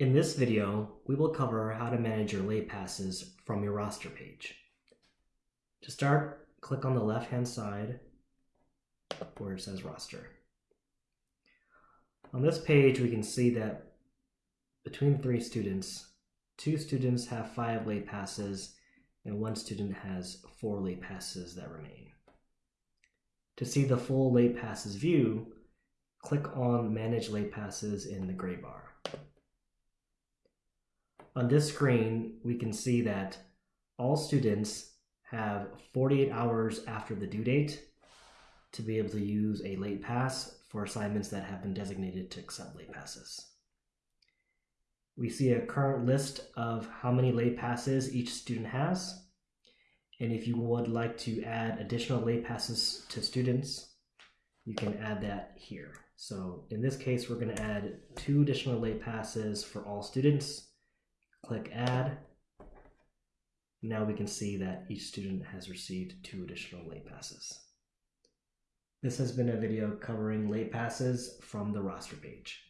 In this video, we will cover how to manage your late passes from your roster page. To start, click on the left-hand side where it says roster. On this page, we can see that between three students, two students have five late passes and one student has four late passes that remain. To see the full late passes view, click on Manage Late Passes in the gray bar. On this screen, we can see that all students have 48 hours after the due date to be able to use a late pass for assignments that have been designated to accept late passes. We see a current list of how many late passes each student has. And if you would like to add additional late passes to students, you can add that here. So in this case, we're going to add two additional late passes for all students. Click add. Now we can see that each student has received two additional late passes. This has been a video covering late passes from the roster page.